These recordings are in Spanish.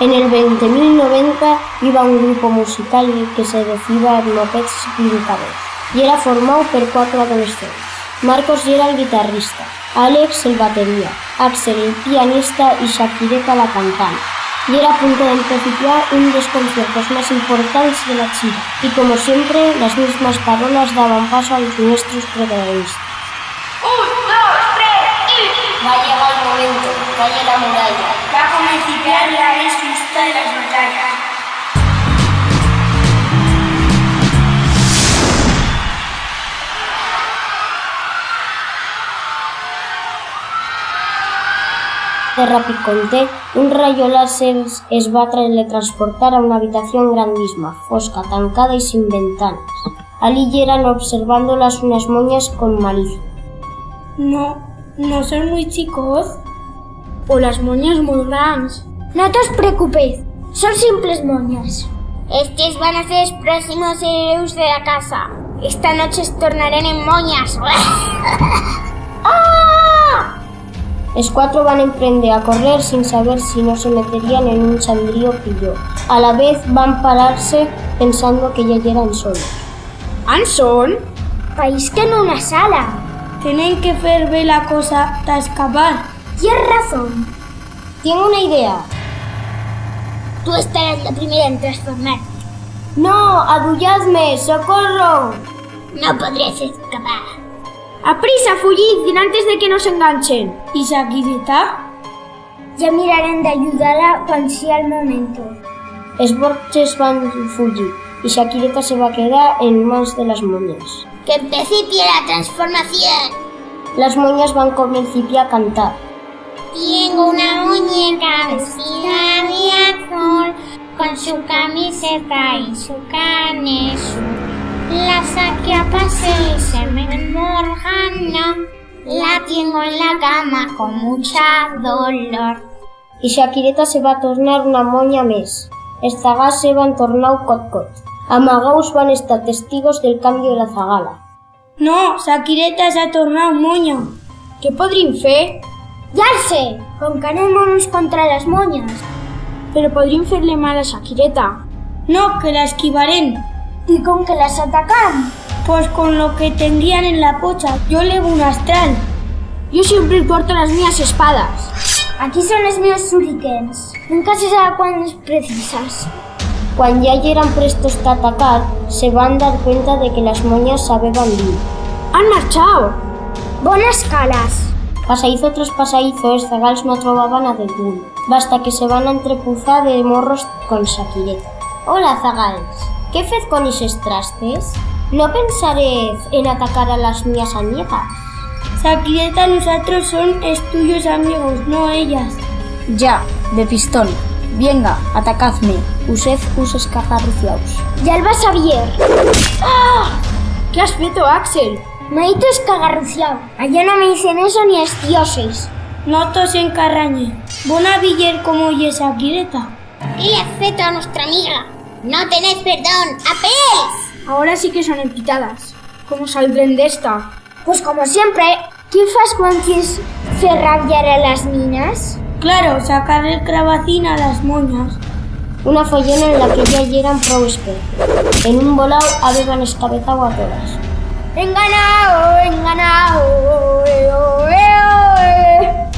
En el 20.090 iba un grupo musical que se decía Mopeds Blincados y era formado por cuatro adolescentes. Marcos era el guitarrista, Alex el batería, Axel el pianista y Shakireta la cantante. Y era a punto de empezar un de los conciertos más importantes de la China. Y como siempre, las mismas parolas daban paso a los nuestros protagonistas. Un, dos, tres, y... Va a llegar el momento, calle la muralla. Va a respuesta de las batallas. De Rapiconté, un rayo láser es va a teletransportar a una habitación grandísima, fosca, tancada y sin ventanas. Allí llegan observándolas unas moñas con malicia. No, no son muy chicos. O las moñas muy grandes. No te os preocupéis, son simples moñas. Estos van a ser los próximos héroes de la casa. Esta noche se tornarán en moñas. ¡Ah! Los cuatro van a emprender a correr sin saber si no se meterían en un sandrío pillo. A la vez van a pararse pensando que ya llegan solos. ¿Han son? País que en una sala. Tienen que ver la cosa para escapar. Tienes razón. Tengo una idea. Tú estarás la primera en transformarte. ¡No! ¡Adulladme! ¡Socorro! No podrías escapar. ¡Aprisa, fugid! antes de que nos enganchen! ¿Y Shakireta? Ya mirarán de ayudarla cuando sea el momento. Els borges van fugir y Shakireta se va a quedar en manos de las moñas. ¡Que principie la transformación! Las moñas van a comenzar a cantar. Tengo una muñeca vestida de con su camiseta y su carne azul. La saqué a pasear y se me enmorgana. La tengo en la cama con mucha dolor. Y Shakireta se va a tornar una moña més. Els zagals se van tornar cot-cot. Amagaus van estar testigos del cambio de la zagala. No, Shakireta s'ha tornat moña. Què podríem fer? Ja el sé, concarem-nos contra les moñas. Però podríem fer-le mal a Shakireta. No, que la esquivarem. ¿Y con que las atacan? Pues con lo que tendrían en la pocha. Yo levo un astral. Yo siempre porto las mías espadas. Aquí son los míos shurikens. Nunca se sabe cuándo es precisas. Cuando ya eran prestos a atacar, se van a dar cuenta de que las moñas sabeban bien. ¡Han marchado! Buenas calas. Pasadizo tras pasadizo, els zagals no trobaven a ningú. Basta que se van a entrepuzar de morros con Shakireta. Hola, zagals. ¿Qué fez con esos trastes? ¿No pensaréis en atacar a las mías amigas? Shakireta, nosotros son tuyos amigos, no ellas. Ya, de pistón. Venga, atacadme. Usted us escagarruciaos. Ya el vas a ver. ¡Ah! ¿Qué has feito, Axel? Me he ido escagarruciado. Allá no me dicen eso ni es dioses. No tos encarrañe. Bona viller como oye Shakireta. ¿Qué le has feito a nuestra amiga? No tenéis perdón. ¡Apés! Ahora sí que son empitadas. ¿Cómo saldrán de esta? Pues como siempre, ¿qué fas cuando quieres hacer rabiar a las minas? Claro, sacar el cravacín a las moñas. Una follona en la que ya eran prosper. En un volao habían escabezado a todas. ¡Enganado! ¡Enganado! ¡Eh, oh, eh, oh, eh!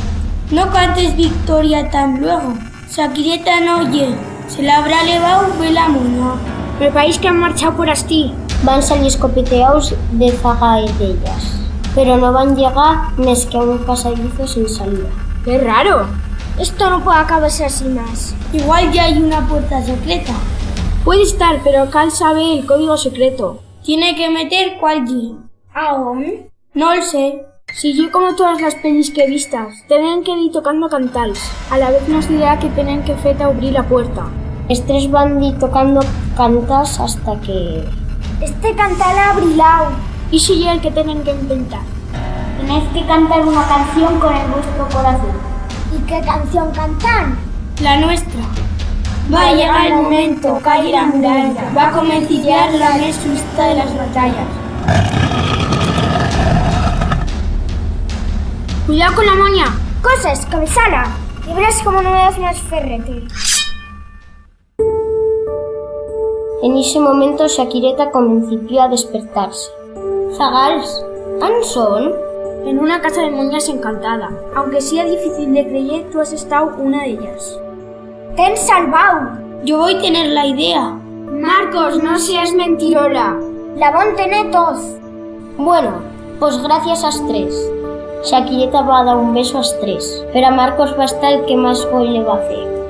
No cantes victoria tan luego. Shakireta no oye. Se la habrá levado la moña. Me país que han marchado por asti. Van salir escopeteados de zagaetellas. Pero no van llegar més que a un pasadizo sin salida. ¡Qué raro! Esto no puede acabarse así más. Igual ya hay una puerta secreta. Puede estar, pero Cal sabe el código secreto. Tiene que meter cuál día. ¿Aún? No lo sé. Si yo como todas las pelis que vistas, tienen que ir tocando cantals. A la vez nos dirá que tienen que feta abrir la puerta. Els tres van ir tocando cantas hasta que... Este cantal abrilao. Y si el que tienen que inventar. Tenéis que cantar una canción con el vuestro corazón. ¿Y qué canción cantan? La nuestra. Va a llegar el momento, calle la muralla. Va a comenzar la respuesta de las batallas. Cuidado con la moña. Cosas, cabezala. Y verás cómo no me das más ferrete. En ese momento Shakireta comenzó a despertarse. Zagals, ¿an son? En una casa de moñas encantada. Aunque sea difícil de creer, tú has estado una de ellas. ¡Ten salvado! Yo voy a tener la idea. Marcos, no seas mentirola. La bon tener tos. Bueno, pues gracias a tres. Shakireta va a dar un beso a tres, pero a Marcos va a estar el que más hoy le va a hacer.